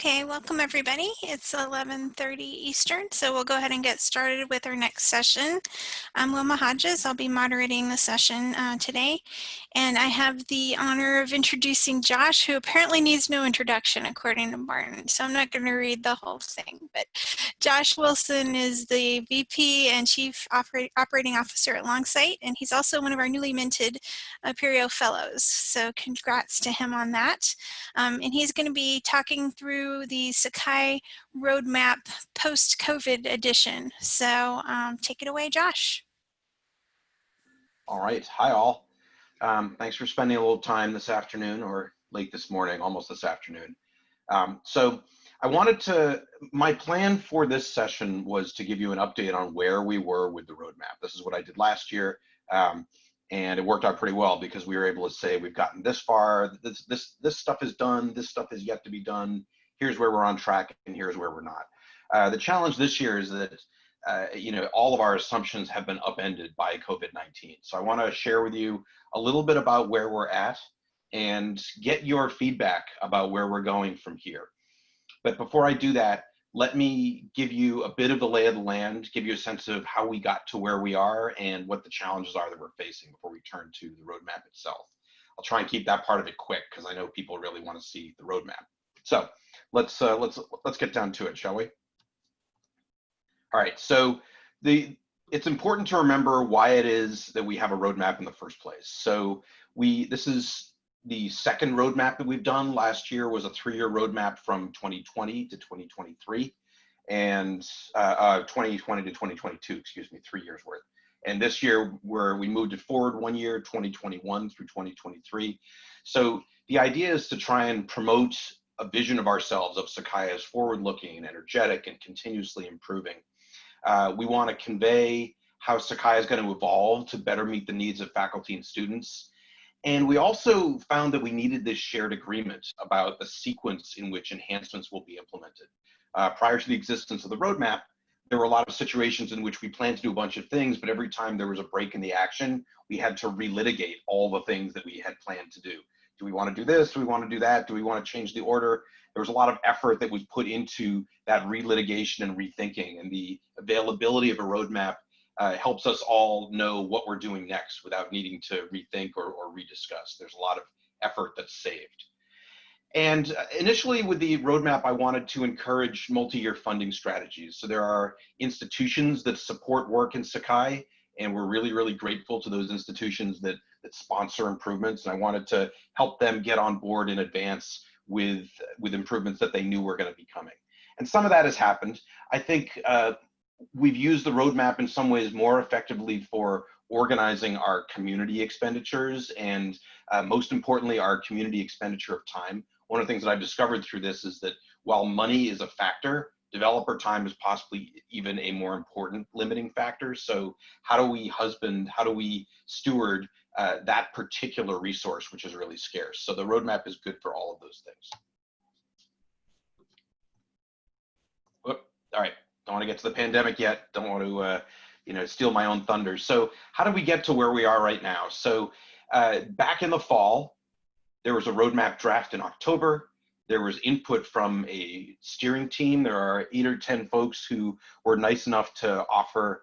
Okay, welcome everybody. It's 11.30 Eastern, so we'll go ahead and get started with our next session. I'm Wilma Hodges. I'll be moderating the session uh, today. And I have the honor of introducing Josh, who apparently needs no introduction according to Martin. So I'm not going to read the whole thing. But Josh Wilson is the VP and Chief Oper Operating Officer at Longsight, and he's also one of our newly minted Apereo Fellows. So congrats to him on that. Um, and he's going to be talking through through the Sakai roadmap post-COVID edition. So um, take it away, Josh. All right. Hi, all. Um, thanks for spending a little time this afternoon or late this morning, almost this afternoon. Um, so I wanted to, my plan for this session was to give you an update on where we were with the roadmap. This is what I did last year. Um, and it worked out pretty well because we were able to say we've gotten this far this this this stuff is done this stuff is yet to be done here's where we're on track and here's where we're not. Uh, the challenge this year is that uh, you know all of our assumptions have been upended by COVID-19. So I want to share with you a little bit about where we're at and get your feedback about where we're going from here. But before I do that, let me give you a bit of the lay of the land, give you a sense of how we got to where we are and what the challenges are that we're facing before we turn to the roadmap itself. I'll try and keep that part of it quick because I know people really want to see the roadmap. So let's uh, let's let's get down to it, shall we? All right. So the it's important to remember why it is that we have a roadmap in the first place. So we this is the second roadmap that we've done. Last year was a three-year roadmap from 2020 to 2023, and uh, uh, 2020 to 2022. Excuse me, three years worth. And this year, where we moved it forward one year, 2021 through 2023. So the idea is to try and promote a vision of ourselves of Sakai as forward-looking, and energetic, and continuously improving. Uh, we want to convey how Sakai is going to evolve to better meet the needs of faculty and students. And we also found that we needed this shared agreement about the sequence in which enhancements will be implemented. Uh, prior to the existence of the roadmap, there were a lot of situations in which we planned to do a bunch of things, but every time there was a break in the action, we had to relitigate all the things that we had planned to do do we want to do this? Do we want to do that? Do we want to change the order? There was a lot of effort that was put into that relitigation and rethinking, and the availability of a roadmap uh, helps us all know what we're doing next without needing to rethink or, or rediscuss. There's a lot of effort that's saved. And uh, initially with the roadmap, I wanted to encourage multi-year funding strategies. So there are institutions that support work in Sakai, and we're really, really grateful to those institutions that that sponsor improvements. And I wanted to help them get on board in advance with, with improvements that they knew were going to be coming. And some of that has happened. I think uh, we've used the roadmap in some ways more effectively for organizing our community expenditures and uh, most importantly, our community expenditure of time. One of the things that I've discovered through this is that while money is a factor, developer time is possibly even a more important limiting factor. So how do we husband, how do we steward uh, that particular resource, which is really scarce. So the roadmap is good for all of those things. All right, don't want to get to the pandemic yet. Don't want to, uh, you know, steal my own thunder. So how did we get to where we are right now? So uh, back in the fall, there was a roadmap draft in October. There was input from a steering team. There are eight or 10 folks who were nice enough to offer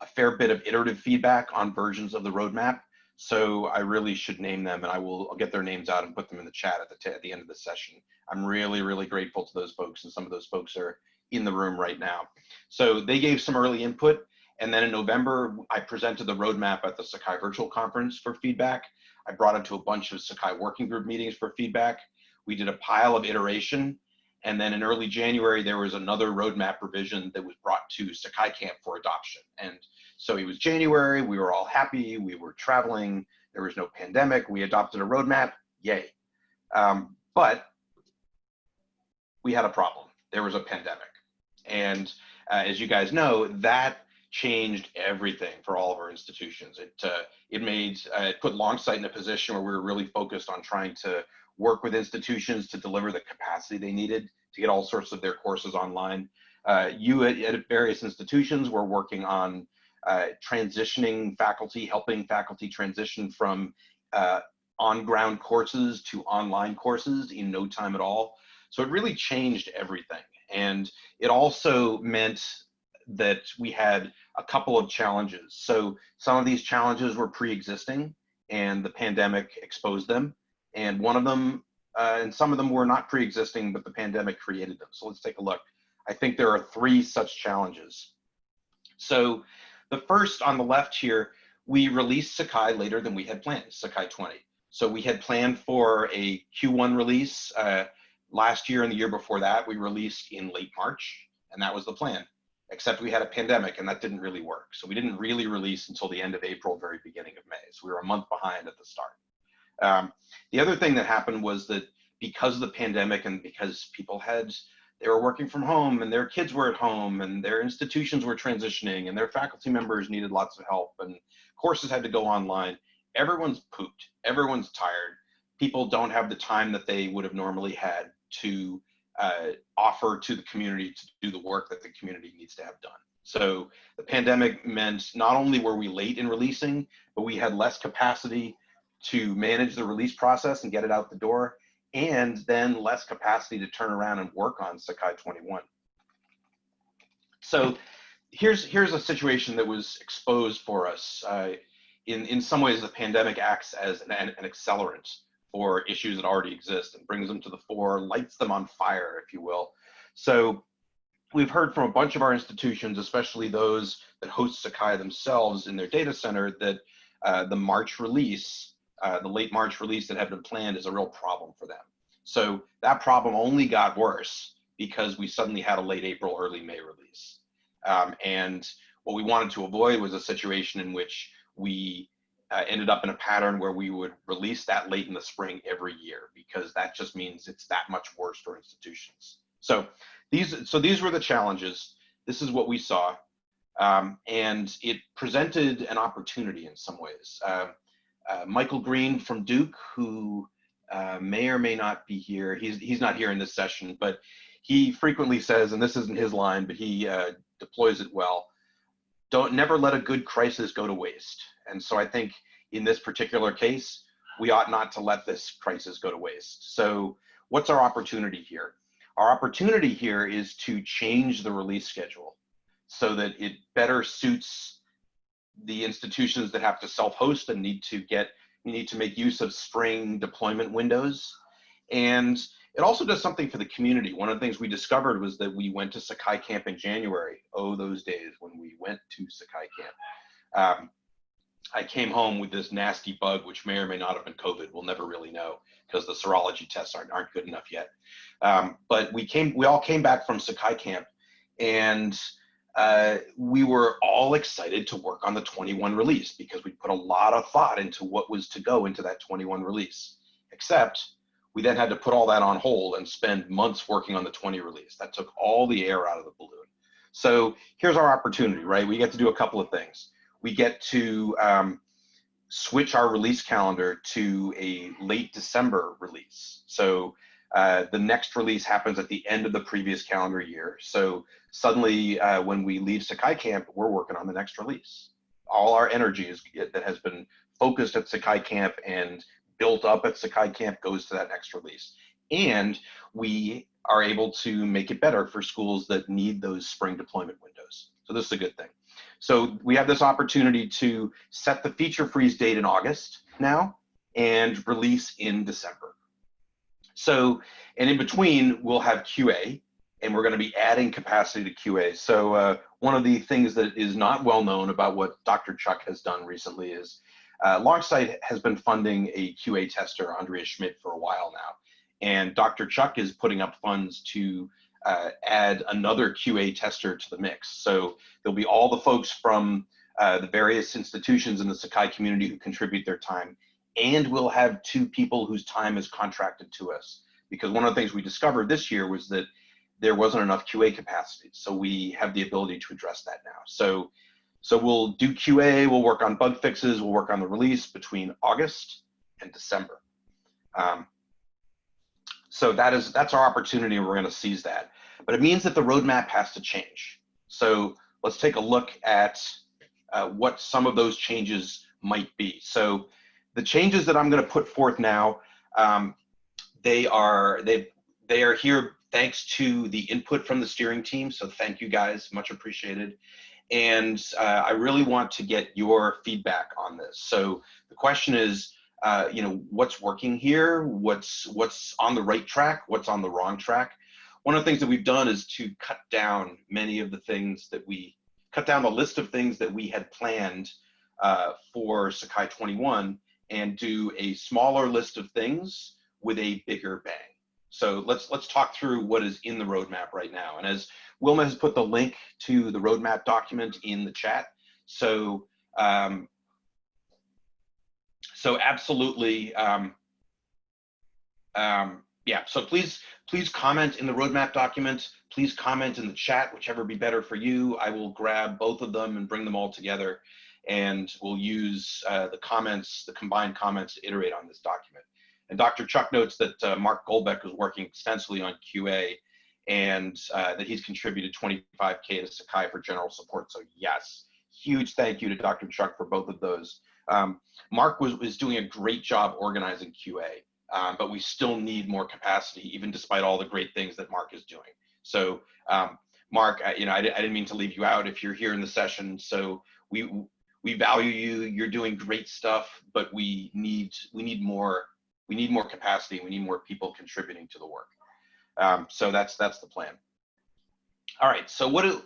a fair bit of iterative feedback on versions of the roadmap. So I really should name them and I will I'll get their names out and put them in the chat at the, at the end of the session. I'm really, really grateful to those folks and some of those folks are in the room right now. So they gave some early input and then in November, I presented the roadmap at the Sakai Virtual Conference for feedback. I brought it to a bunch of Sakai working group meetings for feedback. We did a pile of iteration. And then in early January, there was another roadmap revision that was brought to Sakai Camp for adoption. And so it was January, we were all happy, we were traveling, there was no pandemic, we adopted a roadmap, yay. Um, but we had a problem. There was a pandemic. And uh, as you guys know, that changed everything for all of our institutions. It, uh, it made, uh, it put Longsight in a position where we were really focused on trying to work with institutions to deliver the capacity they needed to get all sorts of their courses online. Uh, you at, at, various institutions were working on uh, transitioning faculty, helping faculty transition from uh, on-ground courses to online courses in no time at all. So it really changed everything. And it also meant that we had a couple of challenges. So some of these challenges were pre-existing and the pandemic exposed them. And one of them, uh, and some of them were not pre-existing, but the pandemic created them. So let's take a look. I think there are three such challenges. So the first on the left here, we released Sakai later than we had planned, Sakai 20. So we had planned for a Q1 release uh, last year and the year before that. We released in late March, and that was the plan except we had a pandemic and that didn't really work. So we didn't really release until the end of April, very beginning of May. So we were a month behind at the start. Um, the other thing that happened was that because of the pandemic and because people had, they were working from home and their kids were at home and their institutions were transitioning and their faculty members needed lots of help and courses had to go online. Everyone's pooped, everyone's tired. People don't have the time that they would have normally had to uh, offer to the community to do the work that the community needs to have done. So the pandemic meant not only were we late in releasing, but we had less capacity to manage the release process and get it out the door, and then less capacity to turn around and work on Sakai 21. So here's here's a situation that was exposed for us. Uh, in in some ways, the pandemic acts as an, an accelerant for issues that already exist and brings them to the fore, lights them on fire, if you will. So we've heard from a bunch of our institutions, especially those that host Sakai themselves in their data center, that uh, the March release, uh, the late March release that had been planned is a real problem for them. So that problem only got worse because we suddenly had a late April, early May release. Um, and what we wanted to avoid was a situation in which we uh, ended up in a pattern where we would release that late in the spring every year because that just means it's that much worse for institutions. So these, so these were the challenges. This is what we saw. Um, and it presented an opportunity in some ways. Uh, uh, Michael Green from Duke, who uh, may or may not be here, he's, he's not here in this session, but he frequently says, and this isn't his line, but he uh, deploys it well, don't never let a good crisis go to waste. And so I think in this particular case, we ought not to let this crisis go to waste. So what's our opportunity here? Our opportunity here is to change the release schedule so that it better suits the institutions that have to self-host and need to get, need to make use of spring deployment windows. And it also does something for the community. One of the things we discovered was that we went to Sakai Camp in January. Oh, those days when we went to Sakai Camp. Um, I came home with this nasty bug, which may or may not have been COVID. We'll never really know because the serology tests aren't, aren't good enough yet. Um, but we came, we all came back from Sakai Camp, and uh, we were all excited to work on the 21 release because we put a lot of thought into what was to go into that 21 release. Except we then had to put all that on hold and spend months working on the 20 release. That took all the air out of the balloon. So here's our opportunity, right? We get to do a couple of things we get to um, switch our release calendar to a late December release. So uh, the next release happens at the end of the previous calendar year. So suddenly uh, when we leave Sakai Camp, we're working on the next release. All our energy is, that has been focused at Sakai Camp and built up at Sakai Camp goes to that next release. And we are able to make it better for schools that need those spring deployment windows. So this is a good thing. So we have this opportunity to set the feature freeze date in August now and release in December. So, and in between, we'll have QA, and we're going to be adding capacity to QA. So uh, one of the things that is not well known about what Dr. Chuck has done recently is uh, Longsight has been funding a QA tester, Andrea Schmidt, for a while now. And Dr. Chuck is putting up funds to uh, add another QA tester to the mix. So there'll be all the folks from uh, the various institutions in the Sakai community who contribute their time, and we'll have two people whose time is contracted to us. Because one of the things we discovered this year was that there wasn't enough QA capacity. So we have the ability to address that now. So, so we'll do QA, we'll work on bug fixes, we'll work on the release between August and December. Um, so that is that's our opportunity and we're going to seize that. But it means that the roadmap has to change. So let's take a look at uh, what some of those changes might be. So the changes that I'm going to put forth now, um, they are they they are here thanks to the input from the steering team. So thank you guys, much appreciated. And uh, I really want to get your feedback on this. So the question is, uh, you know, what's working here? What's what's on the right track? What's on the wrong track? One of the things that we've done is to cut down many of the things that we cut down the list of things that we had planned uh, for Sakai 21 and do a smaller list of things with a bigger bang. So let's let's talk through what is in the roadmap right now. And as Wilma has put the link to the roadmap document in the chat. So um, so absolutely, um, um, yeah. So please please comment in the roadmap document. Please comment in the chat, whichever be better for you. I will grab both of them and bring them all together, and we'll use uh, the comments, the combined comments, to iterate on this document. And Dr. Chuck notes that uh, Mark Goldbeck was working extensively on QA and uh, that he's contributed 25K to Sakai for general support. So yes, huge thank you to Dr. Chuck for both of those. Um, Mark was, was doing a great job organizing QA, um, but we still need more capacity, even despite all the great things that Mark is doing. So um, Mark, I, you know, I, I didn't mean to leave you out if you're here in the session. So we, we value you, you're doing great stuff, but we need, we need more we need more capacity. We need more people contributing to the work. Um, so that's that's the plan. All right. So what is,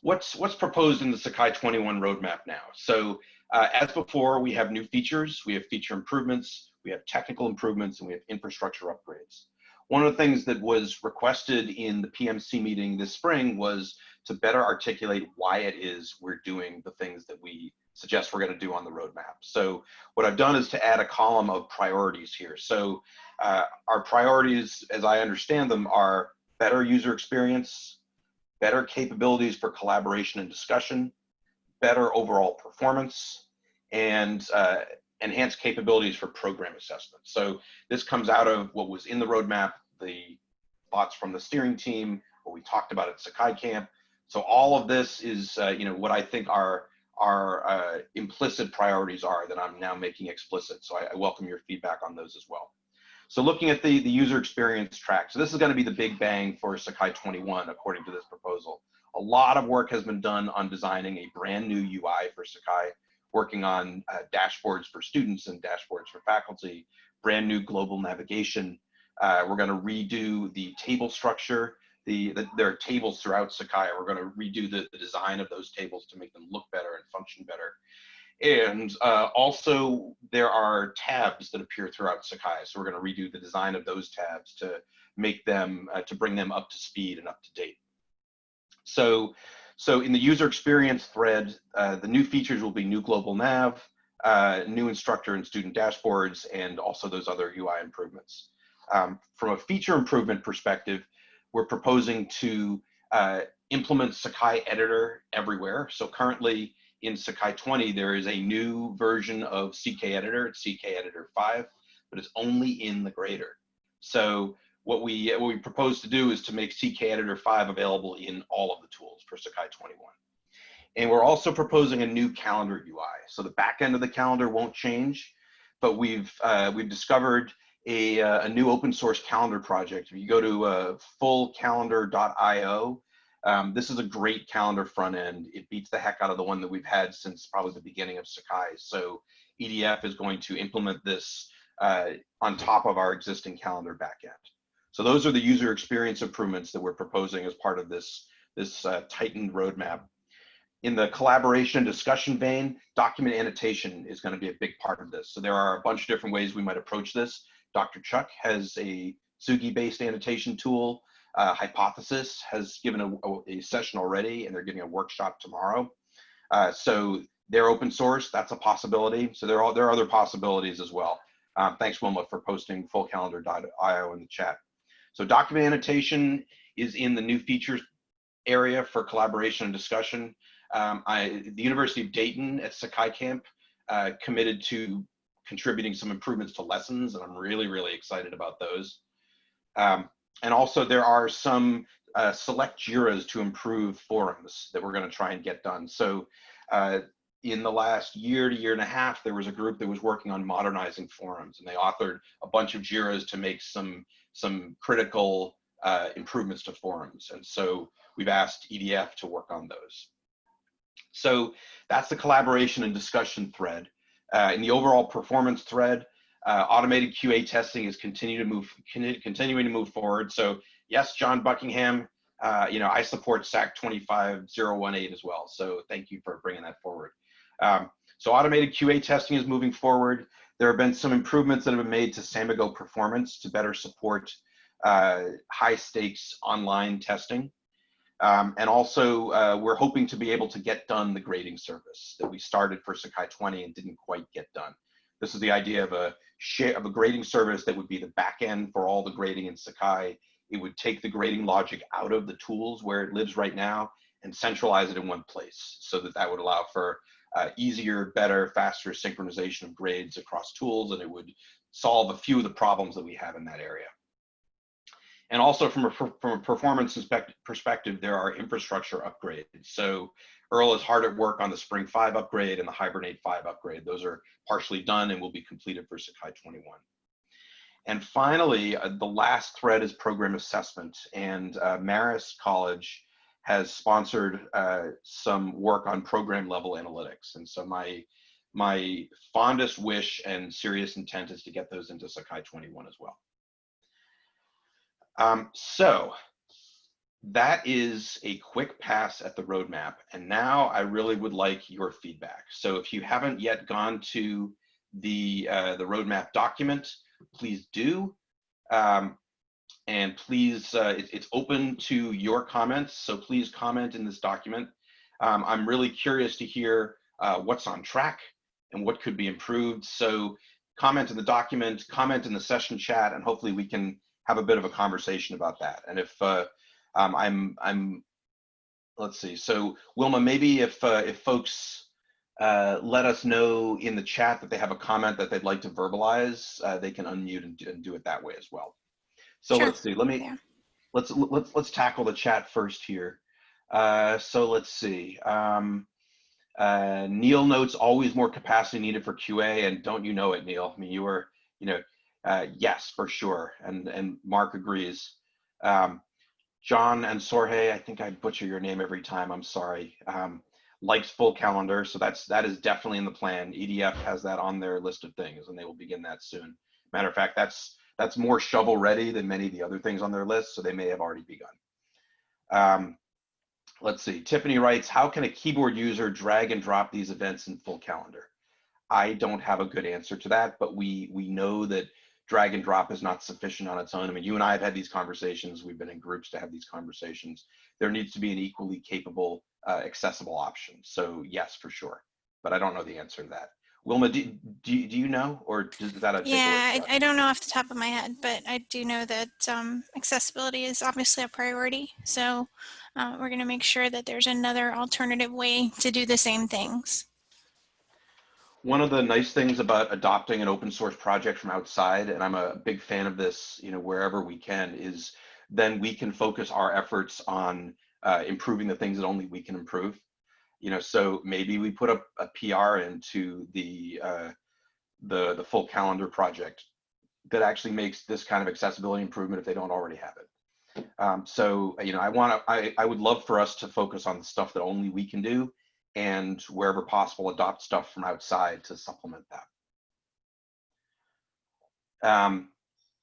what's what's proposed in the Sakai 21 roadmap now? So uh, as before, we have new features. We have feature improvements. We have technical improvements, and we have infrastructure upgrades. One of the things that was requested in the PMC meeting this spring was to better articulate why it is we're doing the things that we suggest we're going to do on the roadmap. So what I've done is to add a column of priorities here. So uh, our priorities, as I understand them, are better user experience, better capabilities for collaboration and discussion, better overall performance, and uh, enhanced capabilities for program assessment. So this comes out of what was in the roadmap, the thoughts from the steering team, what we talked about at Sakai Camp. So all of this is, uh, you know, what I think are our uh, implicit priorities are that I'm now making explicit. So I, I, welcome your feedback on those as well. So looking at the, the user experience track. So this is gonna be the big bang for Sakai 21, according to this proposal. A lot of work has been done on designing a brand new UI for Sakai, working on uh, dashboards for students and dashboards for faculty, brand new global navigation. Uh, we're gonna redo the table structure the, the, there are tables throughout Sakai. We're going to redo the, the design of those tables to make them look better and function better. And uh, also there are tabs that appear throughout Sakai. So we're going to redo the design of those tabs to make them, uh, to bring them up to speed and up to date. So, so in the user experience thread, uh, the new features will be new global nav, uh, new instructor and student dashboards, and also those other UI improvements. Um, from a feature improvement perspective, we're proposing to uh, implement CK Editor everywhere. So currently in Sakai 20, there is a new version of CK Editor, it's CK Editor 5, but it's only in the grader. So what we, what we propose to do is to make CK Editor 5 available in all of the tools for Sakai 21. And we're also proposing a new calendar UI. So the back end of the calendar won't change, but we've, uh, we've discovered a, uh, a new open source calendar project. If you go to uh, fullcalendar.io, um, this is a great calendar front end. It beats the heck out of the one that we've had since probably the beginning of Sakai. So EDF is going to implement this uh, on top of our existing calendar backend. So those are the user experience improvements that we're proposing as part of this, this uh, tightened roadmap. In the collaboration discussion vein, document annotation is going to be a big part of this. So there are a bunch of different ways we might approach this. Dr. Chuck has a Tsugi-based annotation tool. Uh, Hypothesis has given a, a, session already, and they're giving a workshop tomorrow. Uh, so they're open source. That's a possibility. So there are there are other possibilities as well. Um, thanks, Wilma, for posting fullcalendar.io in the chat. So document annotation is in the new features area for collaboration and discussion. Um, I, the University of Dayton at Sakai Camp uh, committed to contributing some improvements to lessons, and I'm really, really excited about those. Um, and also there are some uh, select JIRAs to improve forums that we're gonna try and get done. So uh, in the last year to year and a half, there was a group that was working on modernizing forums and they authored a bunch of JIRAs to make some, some critical uh, improvements to forums. And so we've asked EDF to work on those. So that's the collaboration and discussion thread. Uh, in the overall performance thread, uh, automated QA testing is continue to move, continuing to move forward. So yes, John Buckingham, uh, you know, I support SAK 25018 as well. So thank you for bringing that forward. Um, so automated QA testing is moving forward. There have been some improvements that have been made to Samigo performance to better support uh, high stakes online testing. Um, and also, uh, we're hoping to be able to get done the grading service that we started for Sakai 20 and didn't quite get done. This is the idea of a share of a grading service that would be the back end for all the grading in Sakai. It would take the grading logic out of the tools where it lives right now and centralize it in one place so that that would allow for uh, easier, better, faster synchronization of grades across tools and it would solve a few of the problems that we have in that area. And also from a, from a performance perspective, there are infrastructure upgrades. So Earl is hard at work on the Spring 5 upgrade and the Hibernate 5 upgrade. Those are partially done and will be completed for Sakai 21. And finally, uh, the last thread is program assessment. And uh, Marist College has sponsored uh, some work on program level analytics. And so my, my fondest wish and serious intent is to get those into Sakai 21 as well. Um, so that is a quick pass at the roadmap. And now I really would like your feedback. So if you haven't yet gone to the, uh, the roadmap document, please do. Um, and please, uh, it, it's open to your comments. So please comment in this document. Um, I'm really curious to hear uh, what's on track and what could be improved. So comment in the document, comment in the session chat, and hopefully we can have a bit of a conversation about that. And if uh, um, I'm, I'm, let's see. So Wilma, maybe if uh, if folks uh, let us know in the chat that they have a comment that they'd like to verbalize, uh, they can unmute and do, and do, it that way as well. So sure. let's see. Let me yeah. let's let's let's tackle the chat first here. Uh, so let's see. Um, uh, Neil notes always more capacity needed for QA, and don't you know it, Neil? I mean, you were, you know, uh, yes, for sure. And, and Mark agrees. Um, John and Sorge, I think I butcher your name every time. I'm sorry. Um, likes full calendar. So that's, that is definitely in the plan. EDF has that on their list of things and they will begin that soon. Matter of fact, that's, that's more shovel ready than many of the other things on their list. So they may have already begun. Um, let's see. Tiffany writes, how can a keyboard user drag and drop these events in full calendar? I don't have a good answer to that, but we we know that drag and drop is not sufficient on its own. I mean, you and I have had these conversations. We've been in groups to have these conversations. There needs to be an equally capable, uh, accessible option. So yes, for sure. But I don't know the answer to that. Wilma, do, do, do you know, or is that a Yeah, I, I, don't know off the top of my head, but I do know that um, accessibility is obviously a priority. So uh, we're going to make sure that there's another alternative way to do the same things one of the nice things about adopting an open source project from outside, and I'm a big fan of this, you know, wherever we can, is then we can focus our efforts on uh, improving the things that only we can improve. You know, so maybe we put a, a PR into the uh, the the full calendar project that actually makes this kind of accessibility improvement if they don't already have it. Um, so you know, I want to, I, I would love for us to focus on the stuff that only we can do and wherever possible, adopt stuff from outside to supplement that. Um,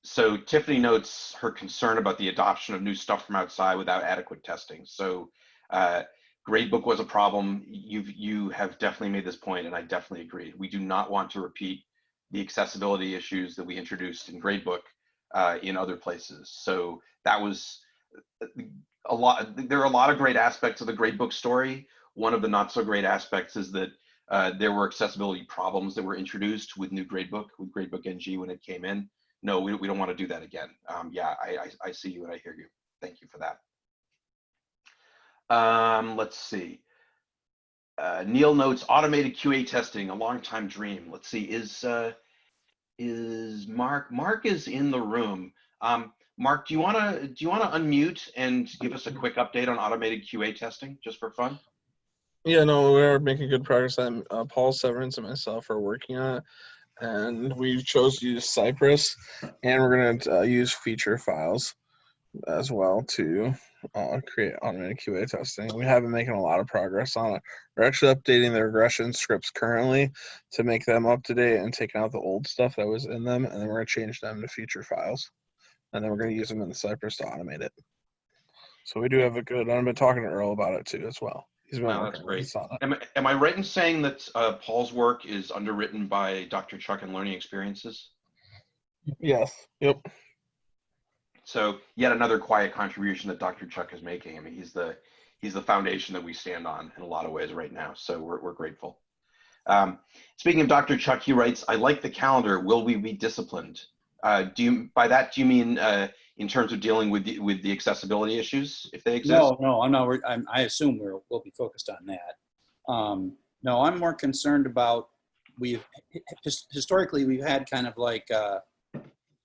so Tiffany notes her concern about the adoption of new stuff from outside without adequate testing. So uh, gradebook was a problem. You've, you have definitely made this point and I definitely agree. We do not want to repeat the accessibility issues that we introduced in gradebook uh, in other places. So that was a lot, there are a lot of great aspects of the gradebook story, one of the not so great aspects is that uh, there were accessibility problems that were introduced with new gradebook, with gradebook NG when it came in. No, we, we don't want to do that again. Um, yeah, I, I, I, see you and I hear you. Thank you for that. Um, let's see. Uh, Neil notes automated QA testing, a long time dream. Let's see, is uh, is Mark? Mark is in the room. Um, Mark, do you want to do you want to unmute and give us a quick update on automated QA testing, just for fun? Yeah, no, we're making good progress. Uh, Paul Severance and myself are working on it, and we chose to use Cypress, and we're gonna uh, use feature files. as well to uh, create automated QA testing. We have been making a lot of progress on it. We're actually updating the regression scripts currently to make them up to date and taking out the old stuff that was in them, and then we're going to change them to feature files, and then we're going to use them in the Cypress to automate it. So we do have a good. I've been talking to Earl about it too as well. He's been Wow, that's great. Am, I- am I right in saying that uh, Paul's work is underwritten by Dr. Chuck and Learning Experiences? Yes. Yep. So yet another quiet contribution that Dr. Chuck is making. I mean, he's the he's the foundation that we stand on in a lot of ways right now. So we're we're grateful. Um, speaking of Dr. Chuck, he writes, "I like the calendar. Will we be disciplined?" Uh, do you by that do you mean uh, in terms of dealing with the, with the accessibility issues if they exist? No, no, I'm not, I'm, I assume we're, we'll be focused on that. Um, no, I'm more concerned about, we've, historically, we've had kind of like, uh,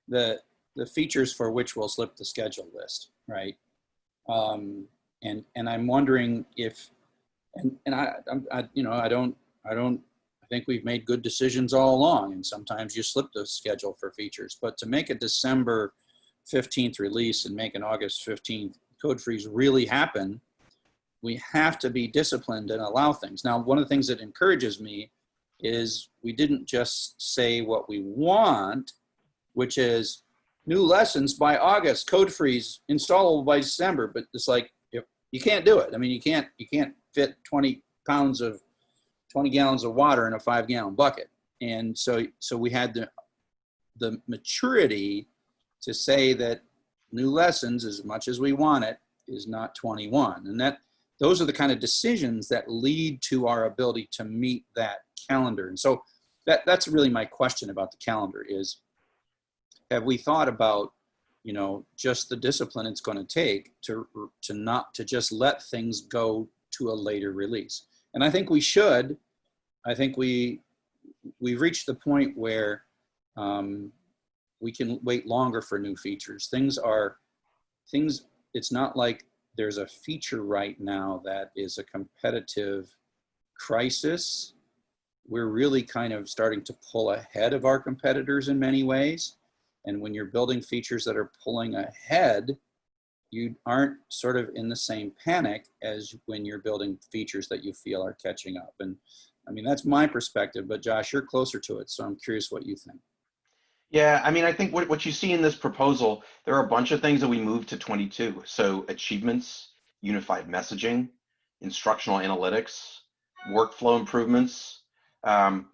the, the features for which we'll slip the schedule list, right? Um, and, and I'm wondering if, and, and I, I, you know, I don't, I don't, think we've made good decisions all along, and sometimes you slip the schedule for features, but to make a December 15th release and make an August 15th code freeze really happen, we have to be disciplined and allow things. Now, one of the things that encourages me is we didn't just say what we want, which is new lessons by August, code freeze, installable by December. But it's like you can't do it. I mean, you can't you can't fit 20 pounds of 20 gallons of water in a five gallon bucket. And so so we had the the maturity to say that new lessons, as much as we want it, is not 21. And that those are the kind of decisions that lead to our ability to meet that calendar. And so that, that's really my question about the calendar is, have we thought about, you know, just the discipline it's going to take to, to not, to just let things go to a later release? And I think we should. I think we, we've reached the point where um, we can wait longer for new features. Things are, things, it's not like there's a feature right now that is a competitive crisis. We're really kind of starting to pull ahead of our competitors in many ways. And when you're building features that are pulling ahead, you aren't sort of in the same panic as when you're building features that you feel are catching up. And I mean, that's my perspective, but Josh, you're closer to it. So I'm curious what you think. Yeah, I mean, I think what, what you see in this proposal, there are a bunch of things that we moved to 22. So achievements, unified messaging, instructional analytics, workflow improvements, um,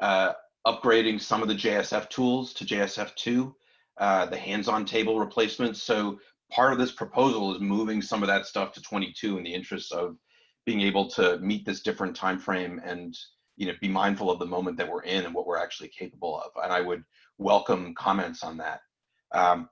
uh, upgrading some of the JSF tools to JSF2, uh, the Handsontable replacements. So part of this proposal is moving some of that stuff to 22 in the interest of being able to meet this different time frame and you know be mindful of the moment that we're in and what we're actually capable of. And I would welcome comments on that. Um,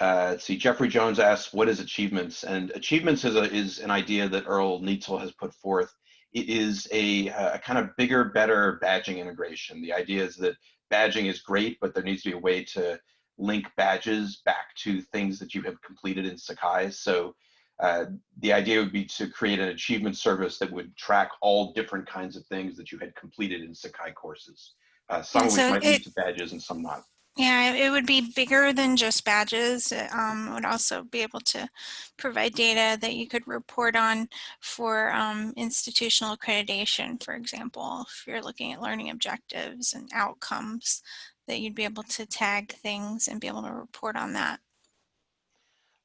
uh, let's see, Jeffrey Jones asks, what is achievements? And achievements is, a, is an idea that Earl Nietzel has put forth. It is a, a kind of bigger, better badging integration. The idea is that badging is great, but there needs to be a way to link badges back to things that you have completed in Sakai. So uh, the idea would be to create an achievement service that would track all different kinds of things that you had completed in Sakai courses. Uh, some And of which so might lead to badges and some not. Yeah, it would be bigger than just badges. It, Um, would also be able to provide data that you could report on for um, institutional accreditation, for example, if you're looking at learning objectives and outcomes, that you'd be able to tag things and be able to report on that.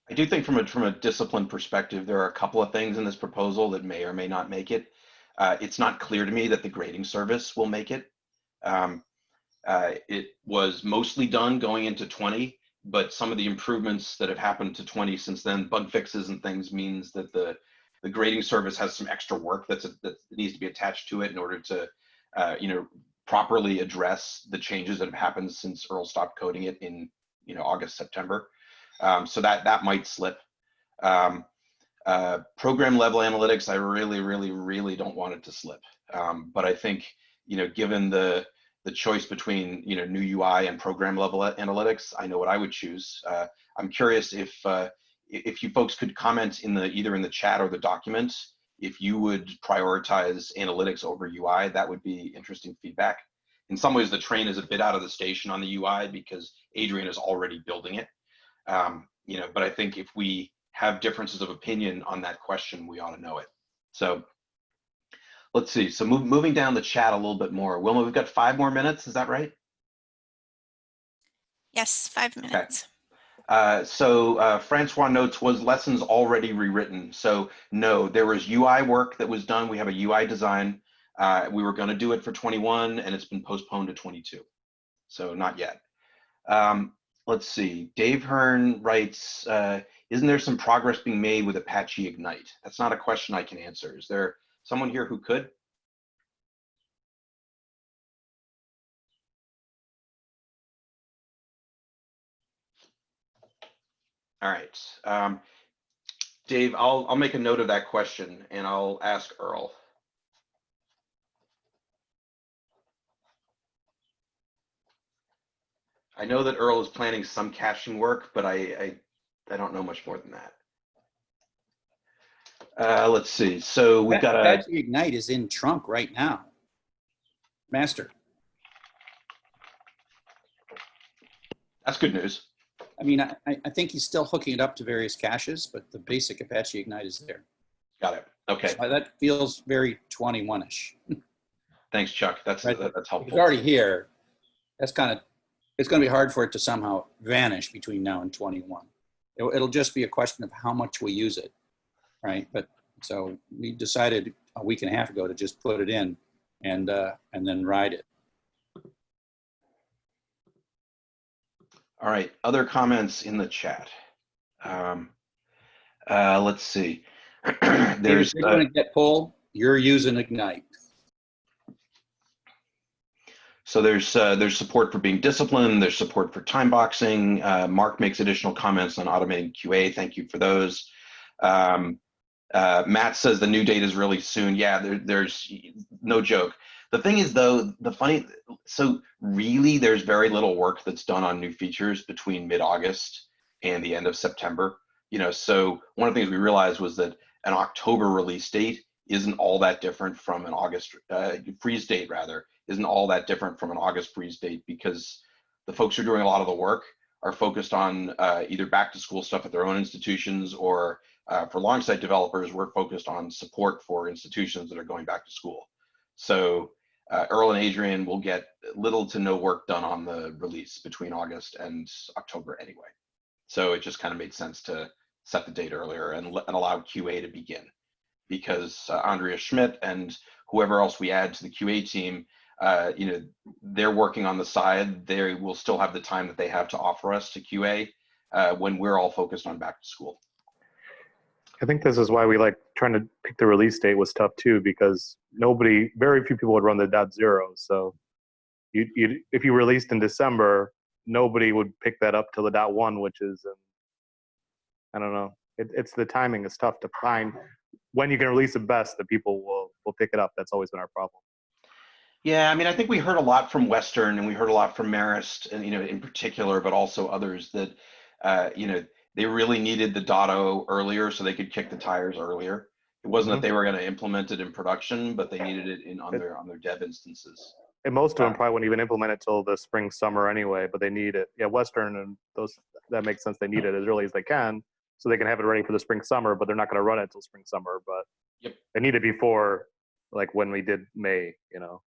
I do think from a from a discipline perspective, there are a couple of things in this proposal that may or may not make it. Uh, it's not clear to me that the grading service will make it. Um, uh, it was mostly done going into 20, but some of the improvements that have happened to 20 since then, bug fixes and things, means that the the grading service has some extra work that's that needs to be attached to it in order to, uh, you know, properly address the changes that have happened since Earl stopped coding it in, you know, August September. Um, so that that might slip. Um, uh, program level analytics, I really, really, really don't want it to slip. Um, but I think you know, given the the choice between you know new UI and program level analytics, I know what I would choose. Uh, I'm curious if uh, if you folks could comment in the either in the chat or the document if you would prioritize analytics over UI. That would be interesting feedback. In some ways, the train is a bit out of the station on the UI because Adrian is already building it. Um, you know, but I think if we have differences of opinion on that question, we ought to know it. So let's see. So move, moving down the chat a little bit more. Wilma, we've got five more minutes. Is that right? Yes, five minutes. Uh, so uh, Francois notes was lessons already rewritten. So no, there was UI work that was done. We have a UI design. Uh, we were going to do it for 21 and it's been postponed to 22. So not yet. Um, let's see. Dave Hearn writes, uh, isn't there some progress being made with Apache Ignite? That's not a question I can answer. Is there someone here who could? All right. Um, Dave, I'll, I'll make a note of that question and I'll ask Earl. I know that Earl is planning some caching work, but I, I, I don't know much more than that. Uh, let's see. So we've got a, Apache Ignite is in trunk right now. Master. that's good news. I mean, I, I think he's still hooking it up to various caches, but the basic Apache Ignite is there. Got it. Okay. So That feels very 21-ish. Thanks, Chuck. That's, Right. that- that's It's helpful. already here. That's kind of, it's going to be hard for it to somehow vanish between now and 21. It'll, it'll just be a question of how much we use it, right? But, so we decided a week and a half ago to just put it in and, uh, and then ride it. All right, other comments in the chat. Um, uh, let's see. There's, you're uh, going to get pulled, you're using Ignite. so there's, uh, there's support for being disciplined. There's support for time boxing. Uh, Mark makes additional comments on automating QA. Thank you for those. Um, uh, Matt says the new date is really soon. Yeah, there, there's no joke. The thing is though, the funny, so really there's very little work that's done on new features between mid-August and the end of September. You know, so one of the things we realized was that an October release date isn't all that different from an August uh, freeze date rather isn't all that different from an August freeze date because the folks who are doing a lot of the work are focused on uh, either back to school stuff at their own institutions or uh, for Longsight developers, we're focused on support for institutions that are going back to school. So uh, Earl and Adrian will get little to no work done on the release between August and October anyway. So it just kind of made sense to set the date earlier and, and allow QA to begin because uh, Andrea Schmidt and whoever else we add to the QA team, uh, you know, they're working on the side. They will still have the time that they have to offer us to QA uh, when we're all focused on back to school. I think this is why we like trying to pick the release date was tough too, because nobody, very few people would run the dot zero. So you, you, if you released in December, nobody would pick that up till the dot one, which is, um, I don't know. It, it's the timing is tough to find when you can release it best that people will, will pick it up. That's always been our problem. Yeah, I mean, I think we heard a lot from Western and we heard a lot from Marist, and you know, in particular, but also others that, uh, you know, they really needed the Dotto earlier so they could kick the tires earlier. It wasn't Mhm. that they were going to implement it in production, but they needed it in on their on their dev instances. And most of them probably wouldn't even implement it till the spring, summer anyway, but they need it. Yeah, Western and those, that makes sense. They need it as early as they can so they can have it ready for the spring, summer, but they're not going to run it till spring, summer. But Yep. they need it before, like when we did May, you know.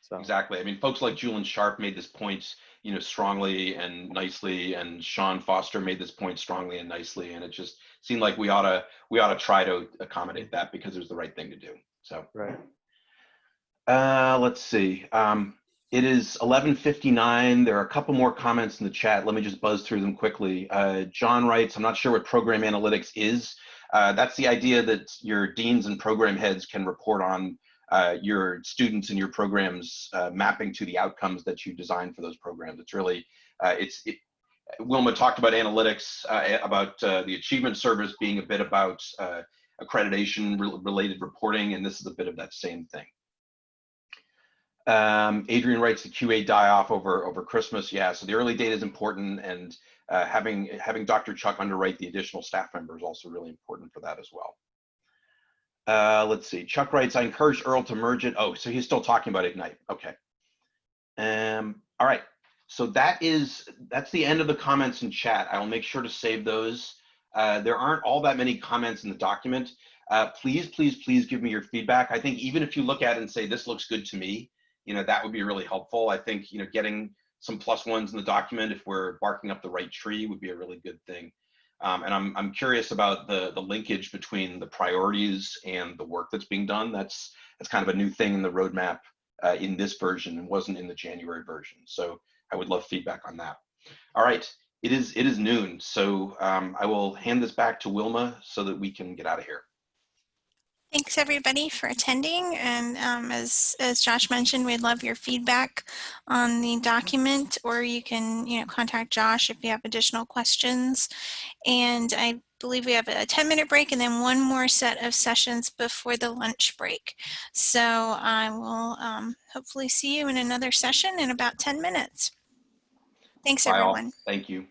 So Exactly. I mean, folks like Julian Sharp made this point, you know, strongly and nicely, and Sean Foster made this point strongly and nicely, and it just seemed like we ought to we ought to try to accommodate that because it was the right thing to do. So. right. Uh, let's see. Um, it is 11:59. There are a couple more comments in the chat. Let me just buzz through them quickly. Uh, John writes, "I'm not sure what program analytics is. Uh, that's the idea that your deans and program heads can report on uh, your students and your programs uh, mapping to the outcomes that you design for those programs. It's really, uh, it's it, Wilma talked about analytics, uh, about uh, the achievement service being a bit about uh, accreditation re- related reporting, and this is a bit of that same thing. Um, Adrian writes the QA die off over over Christmas. Yeah, so the early data is important, and having having Dr. Chuck underwrite the additional staff member is also really important for that as well. Uh, let's see. Chuck writes, I encourage Earl to merge it. Oh, so he's still talking about Ignite. Okay. Um, all right. so that is, that's the end of the comments in chat. I will make sure to save those. Uh, there aren't all that many comments in the document. Uh, please, please, please give me your feedback. I think even if you look at it and say, this looks good to me, you know, that would be really helpful. I think, you know, getting some plus ones in the document if we're barking up the right tree would be a really good thing. Um, and I'm, I'm curious about the, the linkage between the priorities and the work that's being done. That's, that's kind of a new thing in the roadmap uh, in this version and wasn't in the January version. So I would love feedback on that. All right, it is, it is noon. So um, I will hand this back to Wilma so that we can get out of here. Thanks everybody for attending. And um, as, as Josh mentioned, we'd love your feedback on the document or you can, you know, contact Josh if you have additional questions. And I believe we have a 10 minute break and then one more set of sessions before the lunch break. So I will um, hopefully see you in another session in about 10 minutes. Thanks Bye all. everyone. Thank you.